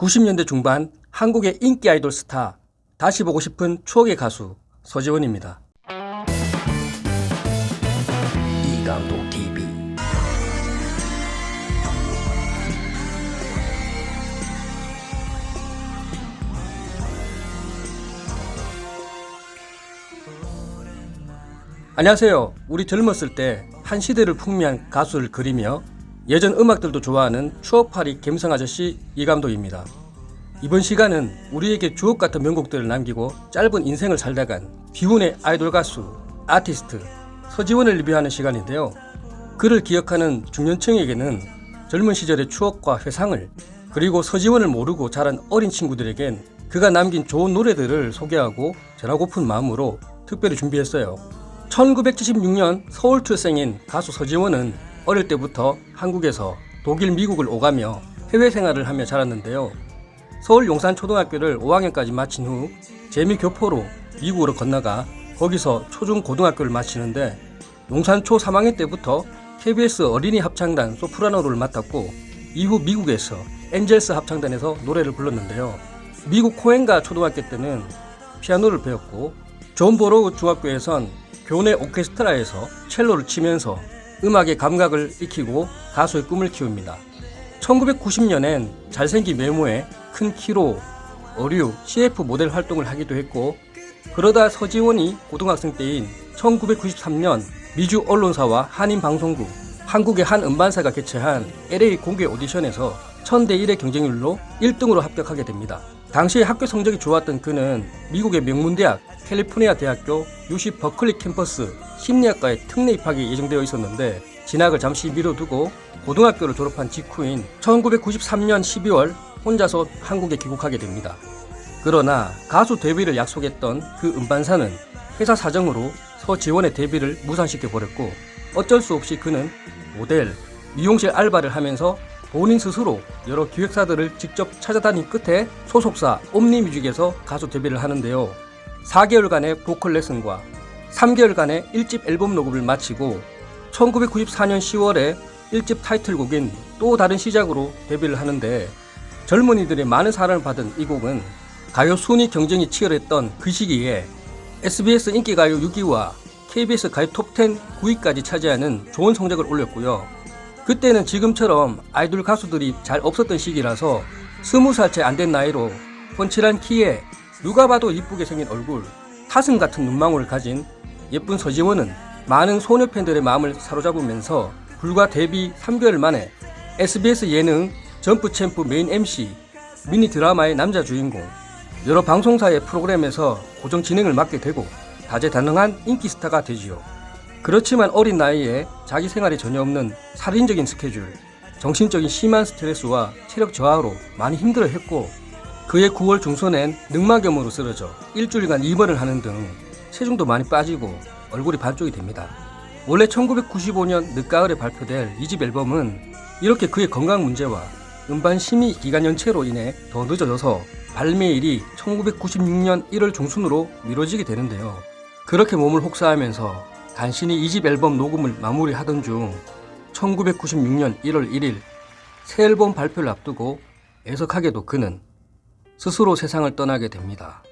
90년대 중반 한국의 인기 아이돌 스타 다시 보고 싶은 추억의 가수 서지원입니다. 이감독 TV 안녕하세요. 우리 젊었을 때 한 시대를 풍미한 가수를 그리며 예전 음악들도 좋아하는 추억팔이 갬성 아저씨 이 감독입니다. 이번 시간은 우리에게 주옥 같은 명곡들을 남기고 짧은 인생을 살다간 비운의 아이돌 가수, 아티스트 서지원을 리뷰하는 시간인데요. 그를 기억하는 중년층에게는 젊은 시절의 추억과 회상을 그리고 서지원을 모르고 자란 어린 친구들에겐 그가 남긴 좋은 노래들을 소개하고 전하고픈 마음으로 특별히 준비했어요. 1976년 서울 출생인 가수 서지원은 어릴 때부터 한국에서 독일, 미국을 오가며 해외 생활을 하며 자랐는데요. 서울 용산초등학교를 5학년까지 마친 후 재미교포로 미국으로 건너가 거기서 초중 고등학교를 마치는데 용산초 3학년 때부터 KBS 어린이 합창단 소프라노를 맡았고 이후 미국에서 엔젤스 합창단에서 노래를 불렀는데요. 미국 코엔가 초등학교 때는 피아노를 배웠고 존 보로우 중학교에선 교내 오케스트라에서 첼로를 치면서 음악의 감각을 익히고 가수의 꿈을 키웁니다. 1990년엔 잘생긴 외모에 큰 키로 의류, CF 모델 활동을 하기도 했고 그러다 서지원이 고등학생 때인 1993년 미주 언론사와 한인방송국, 한국의 한 음반사가 개최한 LA 공개 오디션에서 1000대 1의 경쟁률로 1등으로 합격하게 됩니다. 당시 학교 성적이 좋았던 그는 미국의 명문대학 캘리포니아 대학교 UC 버클리 캠퍼스 심리학과에 특례 입학이 예정되어 있었는데 진학을 잠시 미뤄두고 고등학교를 졸업한 직후인 1993년 12월 혼자서 한국에 귀국하게 됩니다. 그러나 가수 데뷔를 약속했던 그 음반사는 회사 사정으로 서지원의 데뷔를 무산시켜 버렸고 어쩔 수 없이 그는 모델, 미용실 알바를 하면서 본인 스스로 여러 기획사들을 직접 찾아다닌 끝에 소속사 옴니뮤직에서 가수 데뷔를 하는데요. 4개월간의 보컬 레슨과 3개월간의 1집 앨범 녹음을 마치고 1994년 10월에 1집 타이틀곡인 또 다른 시작으로 데뷔를 하는데 젊은이들의 많은 사랑을 받은 이 곡은 가요 순위 경쟁이 치열했던 그 시기에 SBS 인기가요 6위와 KBS 가요 톱10 9위까지 차지하는 좋은 성적을 올렸고요. 그때는 지금처럼 아이돌 가수들이 잘 없었던 시기라서 20살 채 안 된 나이로 훤칠한 키에 누가 봐도 이쁘게 생긴 얼굴, 사슴 같은 눈망울을 가진 예쁜 서지원은 많은 소녀 팬들의 마음을 사로잡으면서 불과 데뷔 3개월 만에 SBS 예능 점프 챔프 메인 MC, 미니 드라마의 남자 주인공, 여러 방송사의 프로그램에서 고정 진행을 맡게 되고 다재다능한 인기 스타가 되지요. 그렇지만 어린 나이에 자기 생활에 전혀 없는 살인적인 스케줄, 정신적인 심한 스트레스와 체력 저하로 많이 힘들어했고 그해 9월 중순엔 늑막염으로 쓰러져 일주일간 입원을 하는 등 체중도 많이 빠지고 얼굴이 반쪽이 됩니다. 원래 1995년 늦가을에 발표될 2집 앨범은 이렇게 그의 건강 문제와 음반 심의 기간 연체로 인해 더 늦어져서 발매일이 1996년 1월 중순으로 미뤄지게 되는데요. 그렇게 몸을 혹사하면서 간신히 2집 앨범 녹음을 마무리하던 중 1996년 1월 1일 새 앨범 발표를 앞두고 애석하게도 그는 스스로 세상을 떠나게 됩니다.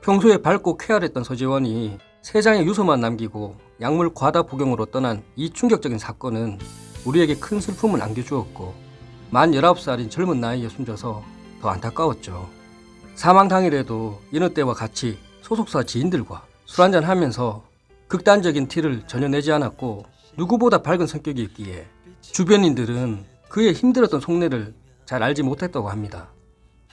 평소에 밝고 쾌활했던 서지원이 세 장의 유서만 남기고 약물 과다 복용으로 떠난 이 충격적인 사건은 우리에게 큰 슬픔을 안겨주었고 만 19살인 젊은 나이에 숨져서 더 안타까웠죠. 사망 당일에도 이너 때와 같이 소속사 지인들과 술 한잔 하면서 극단적인 티를 전혀 내지 않았고 누구보다 밝은 성격이었기에 주변인들은 그의 힘들었던 속내를 잘 알지 못했다고 합니다.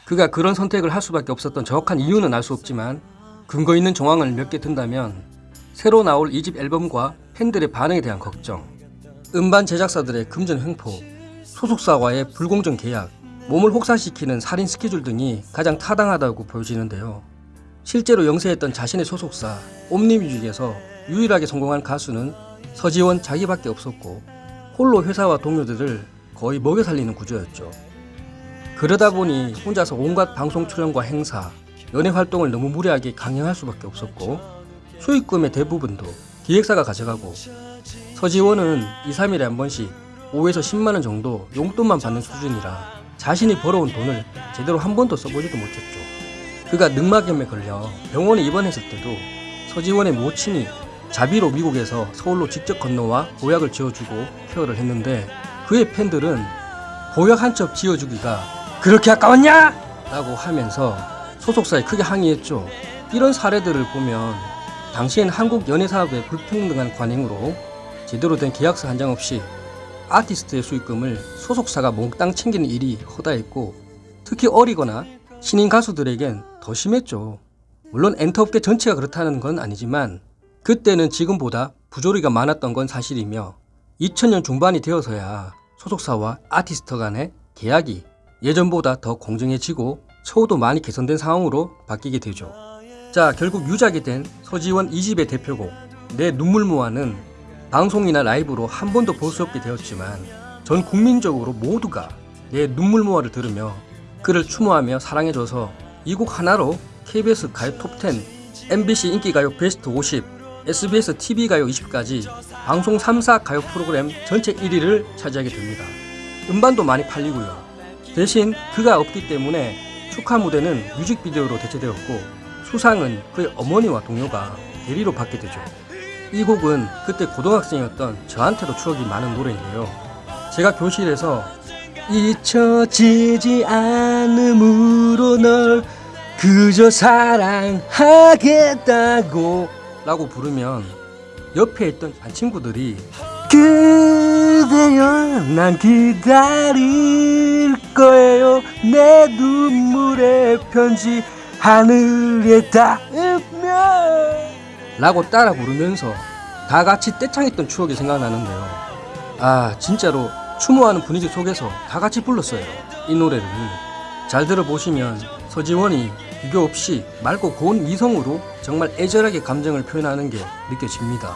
그가 그런 선택을 할 수밖에 없었던 정확한 이유는 알 수 없지만 근거 있는 정황을 몇 개 든다면 새로 나올 2집 앨범과 팬들의 반응에 대한 걱정, 음반 제작사들의 금전 횡포, 소속사와의 불공정 계약, 몸을 혹사시키는 살인 스케줄 등이 가장 타당하다고 보여지는데요. 실제로 영세했던 자신의 소속사 옴니뮤직에서 유일하게 성공한 가수는 서지원 자기밖에 없었고 홀로 회사와 동료들을 거의 먹여 살리는 구조였죠. 그러다 보니 혼자서 온갖 방송 출연과 행사, 연예 활동을 너무 무리하게 강행할 수밖에 없었고 수익금의 대부분도 기획사가 가져가고 서지원은 2, 3일에 한 번씩 5에서 10만원 정도 용돈만 받는 수준이라 자신이 벌어온 돈을 제대로 한 번도 써보지도 못했죠. 그가 늑막염에 걸려 병원에 입원했을 때도 서지원의 모친이 자비로 미국에서 서울로 직접 건너와 보약을 지어주고 케어를 했는데 그의 팬들은 보약 한 첩 지어주기가 그렇게 아까웠냐? 라고 하면서 소속사에 크게 항의했죠. 이런 사례들을 보면 당시엔 한국 연예사업의 불평등한 관행으로 제대로 된 계약서 한 장 없이 아티스트의 수익금을 소속사가 몽땅 챙기는 일이 허다했고 특히 어리거나 신인 가수들에겐 더 심했죠. 물론 엔터업계 전체가 그렇다는 건 아니지만 그때는 지금보다 부조리가 많았던 건 사실이며 2000년 중반이 되어서야 소속사와 아티스트 간의 계약이 예전보다 더 공정해지고 처우도 많이 개선된 상황으로 바뀌게 되죠. 자, 결국 유작이 된 서지원 2집의 대표곡 내 눈물 모아는 방송이나 라이브로 한 번도 볼 수 없게 되었지만 전 국민적으로 모두가 내 눈물 모아를 들으며 그를 추모하며 사랑해줘서 이 곡 하나로 KBS 가요 톱10, MBC 인기가요 베스트 50, SBS TV 가요 20까지 방송 3사 가요 프로그램 전체 1위를 차지하게 됩니다. 음반도 많이 팔리고요. 대신 그가 없기 때문에 축하 무대는 뮤직비디오로 대체되었고 수상은 그의 어머니와 동료가 대리로 받게 되죠. 이 곡은 그때 고등학생이었던 저한테도 추억이 많은 노래인데요. 제가 교실에서 잊혀지지 않음으로 널 그저 사랑하겠다고 라고 부르면 옆에 있던 반 친구들이 그대여 난 기다릴 거예요. 내 눈물의 편지 하늘에 닿으면. 라고 따라 부르면서 다 같이 떼창했던 추억이 생각나는데요. 아 진짜로 추모하는 분위기 속에서 다 같이 불렀어요. 이 노래를. 잘 들어보시면 서지원이 비교 없이 맑고 고운 미성으로 정말 애절하게 감정을 표현하는 게 느껴집니다.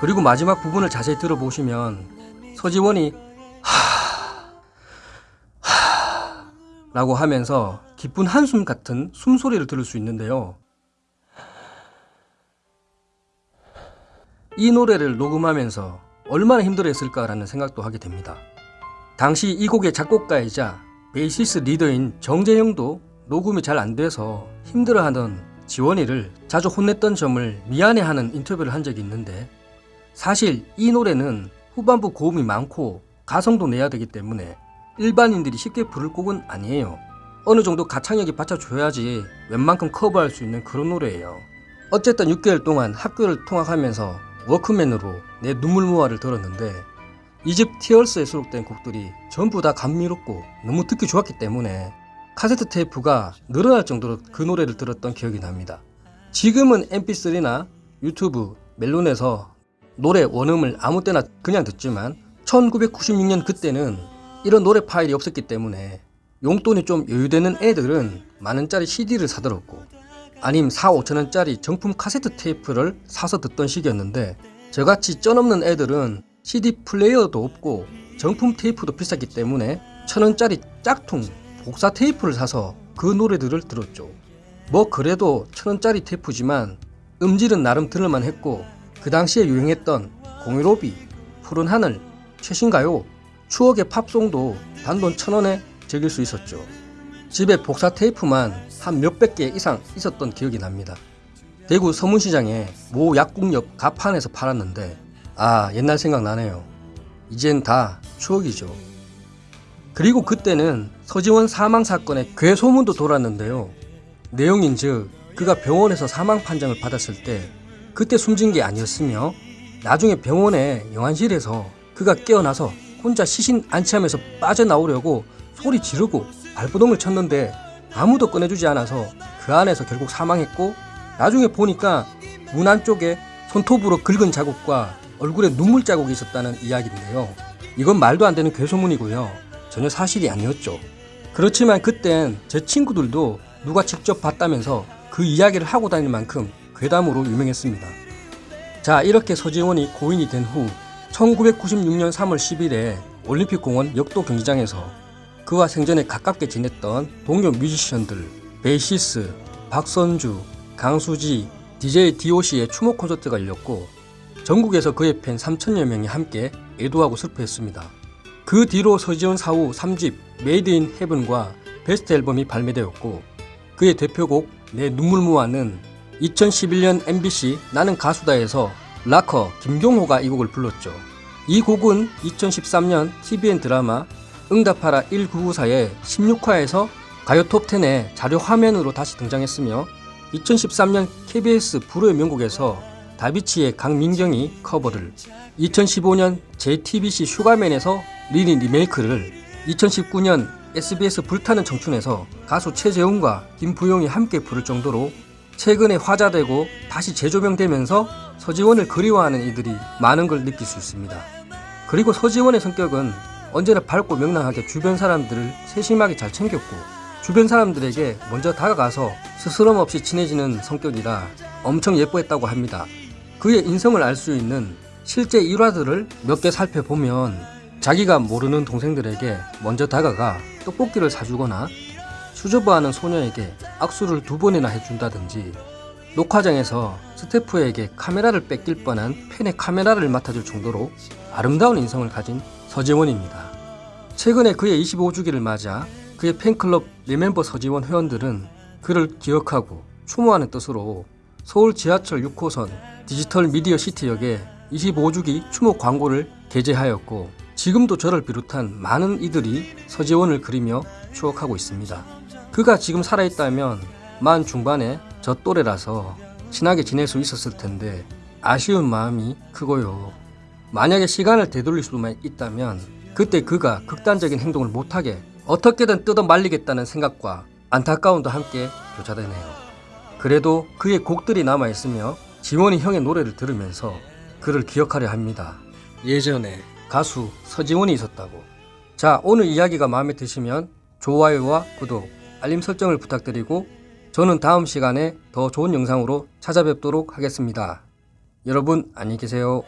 그리고 마지막 부분을 자세히 들어보시면 서지원이 하... 하... 라고 하면서 기쁜 한숨 같은 숨소리를 들을 수 있는데요. 이 노래를 녹음하면서 얼마나 힘들었을까라는 생각도 하게 됩니다. 당시 이 곡의 작곡가이자 베이시스 리더인 정재영도 녹음이 잘 안 돼서 힘들어하던 지원이를 자주 혼냈던 점을 미안해하는 인터뷰를 한 적이 있는데 사실 이 노래는 후반부 고음이 많고 가성도 내야 되기 때문에 일반인들이 쉽게 부를 곡은 아니에요. 어느 정도 가창력이 받쳐줘야지 웬만큼 커버할 수 있는 그런 노래예요. 어쨌든 6개월 동안 학교를 통학하면서 워크맨으로 내 눈물 모아를 들었는데 이집 티얼스에 수록된 곡들이 전부 다 감미롭고 너무 듣기 좋았기 때문에 카세트 테이프가 늘어날 정도로 그 노래를 들었던 기억이 납니다. 지금은 mp3나 유튜브, 멜론에서 노래 원음을 아무 때나 그냥 듣지만 1996년 그때는 이런 노래 파일이 없었기 때문에 용돈이 좀 여유되는 애들은 만원짜리 CD를 사들었고 아님 4, 5천원짜리 정품 카세트 테이프를 사서 듣던 시기였는데 저같이 쩌없는 애들은 CD 플레이어도 없고 정품 테이프도 비쌌기 때문에 천원짜리 짝퉁 복사 테이프를 사서 그 노래들을 들었죠. 뭐 그래도 천원짜리 테이프지만 음질은 나름 들을만 했고 그 당시에 유행했던 공유로비, 푸른 하늘, 최신가요, 추억의 팝송도 단돈 천원에 즐길 수 있었죠. 집에 복사 테이프만 한 몇백 개 이상 있었던 기억이 납니다. 대구 서문시장에 모 약국 옆 가판에서 팔았는데 아 옛날 생각나네요. 이젠 다 추억이죠. 그리고 그때는 서지원 사망 사건의 괴소문도 돌았는데요. 내용인 즉 그가 병원에서 사망 판정을 받았을 때 그때 숨진 게 아니었으며 나중에 병원의 영안실에서 그가 깨어나서 혼자 시신 안치하면서 빠져나오려고 소리 지르고 발버둥을 쳤는데 아무도 꺼내주지 않아서 그 안에서 결국 사망했고 나중에 보니까 문 안쪽에 손톱으로 긁은 자국과 얼굴에 눈물 자국이 있었다는 이야기인데요. 이건 말도 안 되는 괴소문이고요. 전혀 사실이 아니었죠. 그렇지만 그땐 제 친구들도 누가 직접 봤다면서 그 이야기를 하고 다닐 만큼 괴담으로 유명했습니다. 자 이렇게 서지원이 고인이 된 후 1996년 3월 10일에 올림픽공원 역도 경기장에서 그와 생전에 가깝게 지냈던 동료 뮤지션들 베이시스, 박선주, 강수지, DJ DOC의 추모 콘서트가 열렸고 전국에서 그의 팬 3천여 명이 함께 애도하고 슬퍼했습니다. 그 뒤로 서지원 사후 3집 Made in Heaven과 베스트 앨범이 발매되었고 그의 대표곡 내 눈물 모아는 2011년 MBC 나는 가수다에서 락커 김경호가 이 곡을 불렀죠. 이 곡은 2013년 TVN 드라마 응답하라 1994의 16화에서 가요 톱10의 자료 화면으로 다시 등장했으며 2013년 KBS 불후의 명곡에서 다비치의 강민경이 커버를 2015년 JTBC 슈가맨에서 리니 리메이크를 2019년 SBS 불타는 청춘에서 가수 최재훈과 김부용이 함께 부를 정도로 최근에 화자되고 다시 재조명되면서 서지원을 그리워하는 이들이 많은 걸 느낄 수 있습니다. 그리고 서지원의 성격은 언제나 밝고 명랑하게 주변 사람들을 세심하게 잘 챙겼고 주변 사람들에게 먼저 다가가서 스스럼 없이 친해지는 성격이라 엄청 예뻐했다고 합니다. 그의 인성을 알 수 있는 실제 일화들을 몇 개 살펴보면 자기가 모르는 동생들에게 먼저 다가가 떡볶이를 사주거나 수줍어하는 소녀에게 악수를 두 번이나 해준다든지 녹화장에서 스태프에게 카메라를 뺏길 뻔한 팬의 카메라를 맡아줄 정도로 아름다운 인성을 가진 서지원입니다. 최근에 그의 25주기를 맞아 그의 팬클럽 리멤버 서지원 회원들은 그를 기억하고 추모하는 뜻으로 서울 지하철 6호선 디지털 미디어 시티역에 25주기 추모 광고를 게재하였고 지금도 저를 비롯한 많은 이들이 서지원을 그리며 추억하고 있습니다. 그가 지금 살아있다면 만 중반에 저 또래라서 친하게 지낼 수 있었을 텐데 아쉬운 마음이 크고요. 만약에 시간을 되돌릴 수만 있다면 그때 그가 극단적인 행동을 못하게 어떻게든 뜯어 말리겠다는 생각과 안타까움도 함께 교차되네요. 그래도 그의 곡들이 남아있으며 지원이 형의 노래를 들으면서 그를 기억하려 합니다. 예전에 가수 서지원이 있었다고. 자, 오늘 이야기가 마음에 드시면 좋아요와 구독, 알림 설정을 부탁드리고 저는 다음 시간에 더 좋은 영상으로 찾아뵙도록 하겠습니다. 여러분 안녕히 계세요.